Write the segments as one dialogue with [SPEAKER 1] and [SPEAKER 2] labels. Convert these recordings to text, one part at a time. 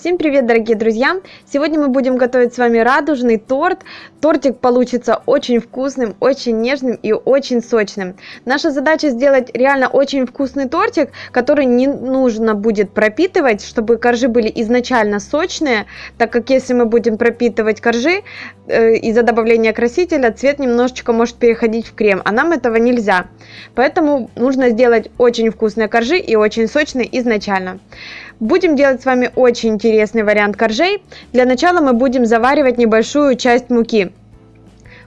[SPEAKER 1] Всем привет, дорогие друзья! Сегодня мы будем готовить с вами радужный торт. Тортик получится очень вкусным, очень нежным и очень сочным. Наша задача сделать реально очень вкусный тортик, который не нужно будет пропитывать, чтобы коржи были изначально сочные, так как если мы будем пропитывать коржи э, из-за добавления красителя, цвет немножечко может переходить в крем, а нам этого нельзя. Поэтому нужно сделать очень вкусные коржи и очень сочные изначально. Будем делать с вами очень интересный вариант коржей. Для начала мы будем заваривать небольшую часть муки.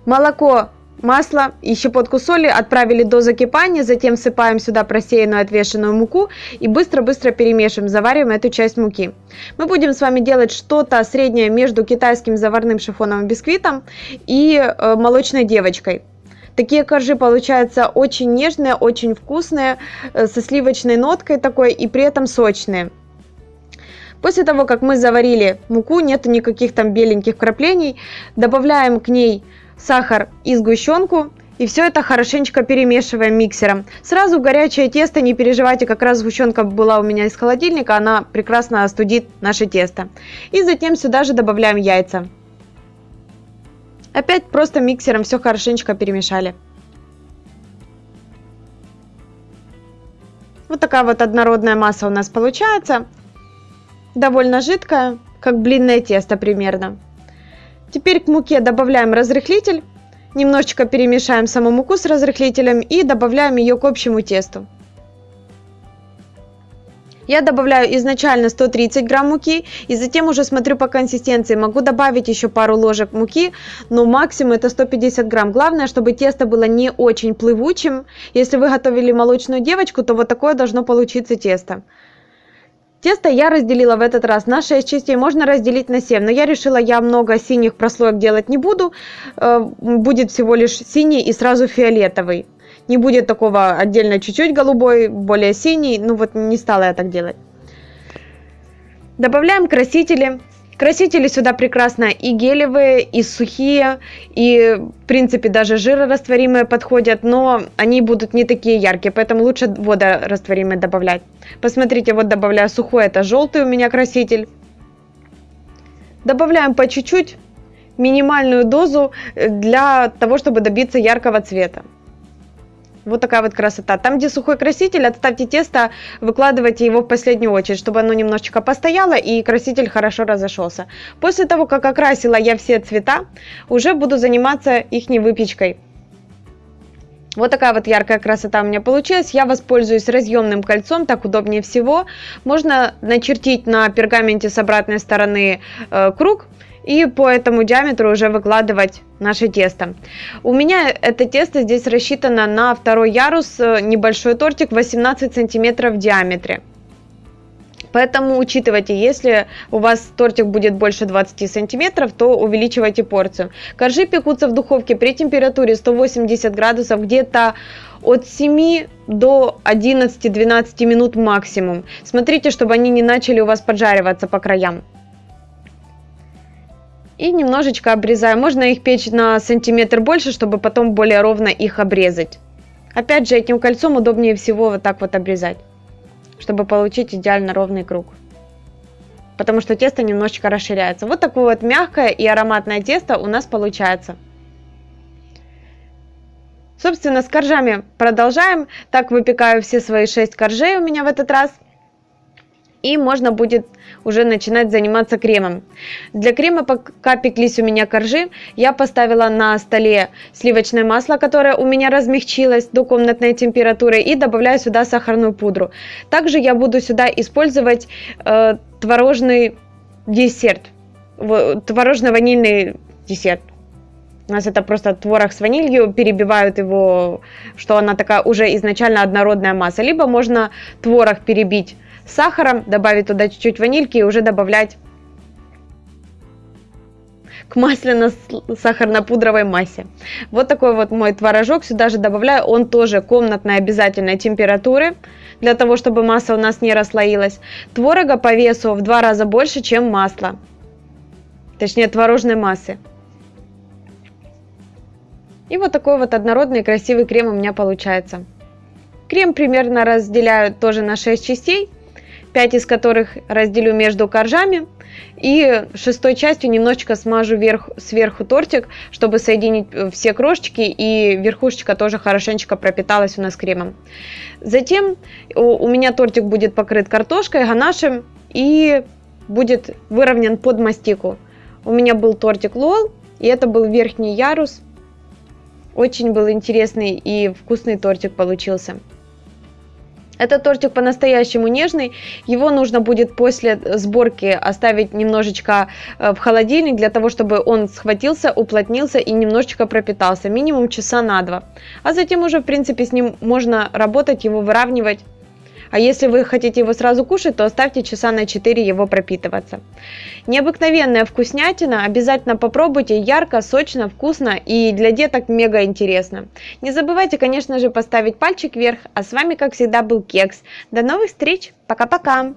[SPEAKER 1] Молоко, масло и щепотку соли отправили до закипания, затем всыпаем сюда просеянную отвешенную муку и быстро-быстро перемешиваем, завариваем эту часть муки. Мы будем с вами делать что-то среднее между китайским заварным шифоновым бисквитом и э, молочной девочкой. Такие коржи получаются очень нежные, очень вкусные, э, со сливочной ноткой такой и при этом сочные. После того, как мы заварили муку, нету никаких там беленьких краплений, добавляем к ней сахар и сгущенку, и все это хорошенечко перемешиваем миксером. Сразу горячее тесто, не переживайте, как раз сгущенка была у меня из холодильника, она прекрасно остудит наше тесто. И затем сюда же добавляем яйца. Опять просто миксером все хорошенечко перемешали. Вот такая вот однородная масса у нас получается довольно жидкая, как блинное тесто примерно. Теперь к муке добавляем разрыхлитель, немножечко перемешаем саму муку с разрыхлителем и добавляем ее к общему тесту. Я добавляю изначально 130 грамм муки и затем уже смотрю по консистенции. Могу добавить еще пару ложек муки, но максимум это 150 грамм. Главное, чтобы тесто было не очень плывучим. Если вы готовили молочную девочку, то вот такое должно получиться тесто. Тесто я разделила в этот раз на 6 частей, можно разделить на 7, но я решила, я много синих прослоек делать не буду, э, будет всего лишь синий и сразу фиолетовый. Не будет такого отдельно чуть-чуть голубой, более синий, ну вот не стала я так делать. Добавляем красители. Красители сюда прекрасно и гелевые, и сухие, и в принципе даже жирорастворимые подходят, но они будут не такие яркие, поэтому лучше водорастворимые добавлять. Посмотрите, вот добавляю сухой, это желтый у меня краситель. Добавляем по чуть-чуть, минимальную дозу для того, чтобы добиться яркого цвета. Вот такая вот красота. Там, где сухой краситель, отставьте тесто, выкладывайте его в последнюю очередь, чтобы оно немножечко постояло и краситель хорошо разошелся. После того, как окрасила я все цвета, уже буду заниматься их выпечкой. Вот такая вот яркая красота у меня получилась. Я воспользуюсь разъемным кольцом, так удобнее всего. Можно начертить на пергаменте с обратной стороны э, круг и по этому диаметру уже выкладывать наше тесто. У меня это тесто здесь рассчитано на второй ярус, э, небольшой тортик 18 сантиметров в диаметре. Поэтому учитывайте, если у вас тортик будет больше 20 сантиметров, то увеличивайте порцию. Коржи пекутся в духовке при температуре 180 градусов где-то от 7 до 11-12 минут максимум. Смотрите, чтобы они не начали у вас поджариваться по краям и немножечко обрезаю. Можно их печь на сантиметр больше, чтобы потом более ровно их обрезать. Опять же, этим кольцом удобнее всего вот так вот обрезать, чтобы получить идеально ровный круг. Потому что тесто немножечко расширяется. Вот такое вот мягкое и ароматное тесто у нас получается. Собственно, с коржами продолжаем. Так выпекаю все свои 6 коржей у меня в этот раз и можно будет уже начинать заниматься кремом. Для крема, пока пеклись у меня коржи, я поставила на столе сливочное масло, которое у меня размягчилось до комнатной температуры, и добавляю сюда сахарную пудру. Также я буду сюда использовать э, творожный десерт, творожно-ванильный десерт. У нас это просто творог с ванилью, перебивают его, что она такая уже изначально однородная масса. Либо можно творог перебить сахаром, добавить туда чуть-чуть ванильки и уже добавлять к масляно-сахарно-пудровой массе. Вот такой вот мой творожок сюда же добавляю. Он тоже комнатной обязательной температуры, для того, чтобы масса у нас не расслоилась. Творога по весу в два раза больше, чем масло. Точнее, творожной массы. И вот такой вот однородный красивый крем у меня получается. Крем примерно разделяю тоже на 6 частей. 5 из которых разделю между коржами. И шестой частью немножечко смажу вверх, сверху тортик, чтобы соединить э, все крошечки и верхушечка тоже хорошенечко пропиталась у нас кремом. Затем у меня тортик будет покрыт картошкой, ганашем и будет выровнен под мастику. У меня был тортик лол, и это был верхний ярус. Очень был интересный и вкусный тортик получился. Этот тортик по-настоящему нежный. Его нужно будет после сборки оставить немножечко э, в холодильник, для того, чтобы он схватился, уплотнился и немножечко пропитался. Минимум часа на два. А затем уже, в принципе, с ним можно работать, его выравнивать а если вы хотите его сразу кушать, то оставьте часа на 4 его пропитываться. Необыкновенная вкуснятина, обязательно попробуйте, ярко, сочно, вкусно и для деток мега интересно. Не забывайте, конечно же, поставить пальчик вверх, а с вами, как всегда, был Кекс. До новых встреч, пока-пока!